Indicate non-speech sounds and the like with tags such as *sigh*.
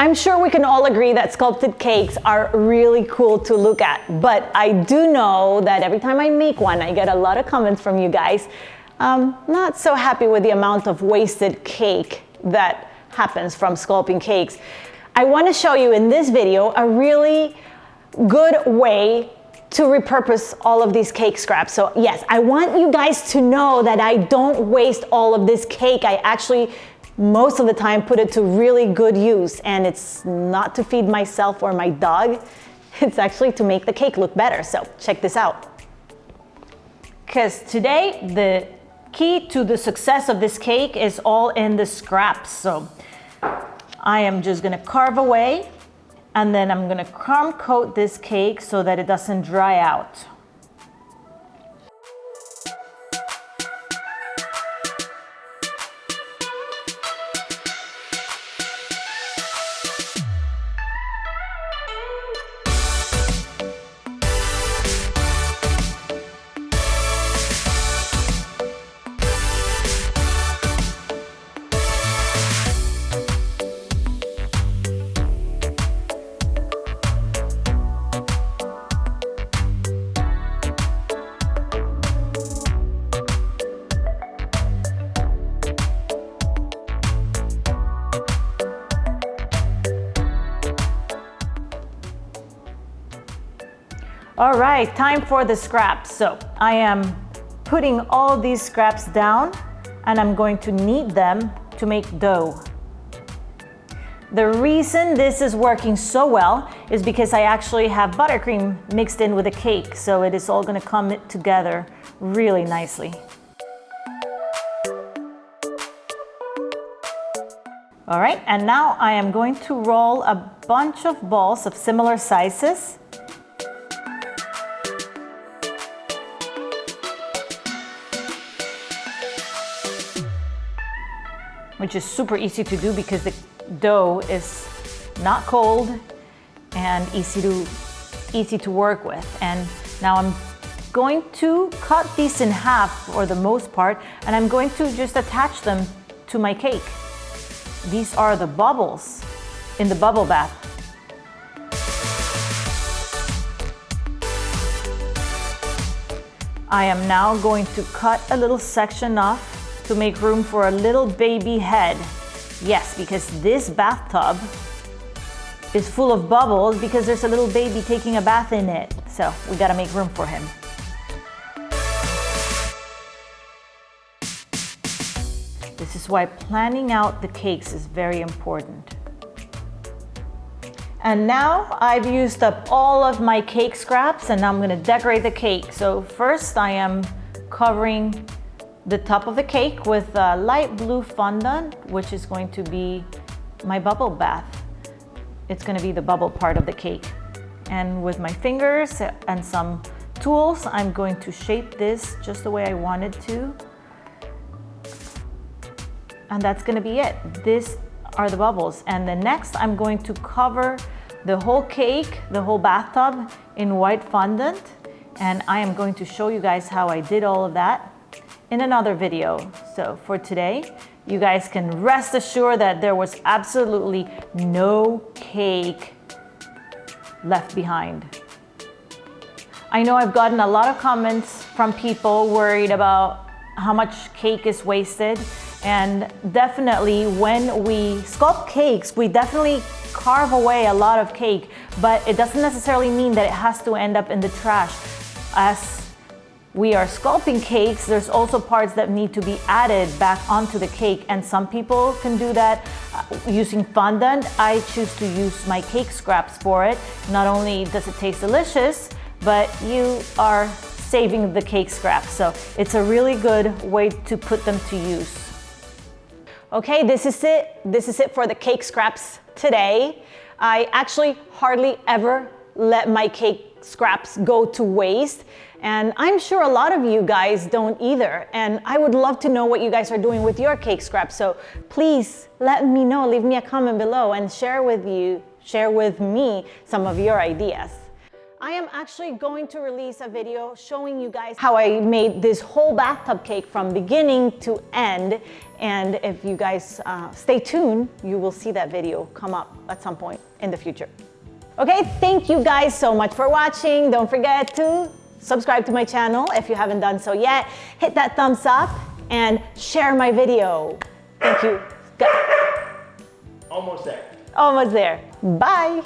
I'm sure we can all agree that sculpted cakes are really cool to look at, but I do know that every time I make one, I get a lot of comments from you guys. Um, not so happy with the amount of wasted cake that happens from sculpting cakes. I wanna show you in this video a really good way to repurpose all of these cake scraps. So yes, I want you guys to know that I don't waste all of this cake. I actually most of the time put it to really good use and it's not to feed myself or my dog. *laughs* It's actually to make the cake look better. So check this out. Because today the key to the success of this cake is all in the scraps. So I am just gonna carve away and then I'm gonna crumb coat this cake so that it doesn't dry out. All right, time for the scraps. So I am putting all these scraps down and I'm going to knead them to make dough. The reason this is working so well is because I actually have buttercream mixed in with the cake, so it is all gonna come together really nicely. All right, and now I am going to roll a bunch of balls of similar sizes which is super easy to do because the dough is not cold and easy to, easy to work with. And now I'm going to cut these in half for the most part, and I'm going to just attach them to my cake. These are the bubbles in the bubble bath. I am now going to cut a little section off to make room for a little baby head. Yes, because this bathtub is full of bubbles because there's a little baby taking a bath in it. So we gotta make room for him. This is why planning out the cakes is very important. And now I've used up all of my cake scraps and now I'm gonna decorate the cake. So first I am covering the top of the cake with a light blue fondant, which is going to be my bubble bath. It's gonna be the bubble part of the cake. And with my fingers and some tools, I'm going to shape this just the way I wanted to. And that's gonna be it. This are the bubbles. And the next, I'm going to cover the whole cake, the whole bathtub in white fondant. And I am going to show you guys how I did all of that in another video. So for today, you guys can rest assured that there was absolutely no cake left behind. I know I've gotten a lot of comments from people worried about how much cake is wasted. And definitely when we sculpt cakes, we definitely carve away a lot of cake, but it doesn't necessarily mean that it has to end up in the trash. As we are sculpting cakes, there's also parts that need to be added back onto the cake and some people can do that uh, using fondant. I choose to use my cake scraps for it. Not only does it taste delicious, but you are saving the cake scraps. So it's a really good way to put them to use. Okay, this is it. This is it for the cake scraps today. I actually hardly ever let my cake scraps go to waste. And I'm sure a lot of you guys don't either. And I would love to know what you guys are doing with your cake scraps. So please let me know, leave me a comment below and share with you, share with me some of your ideas. I am actually going to release a video showing you guys how I made this whole bathtub cake from beginning to end. And if you guys uh, stay tuned, you will see that video come up at some point in the future. Okay, thank you guys so much for watching. Don't forget to subscribe to my channel if you haven't done so yet. Hit that thumbs up and share my video. Thank you. Almost there. Almost there. Bye.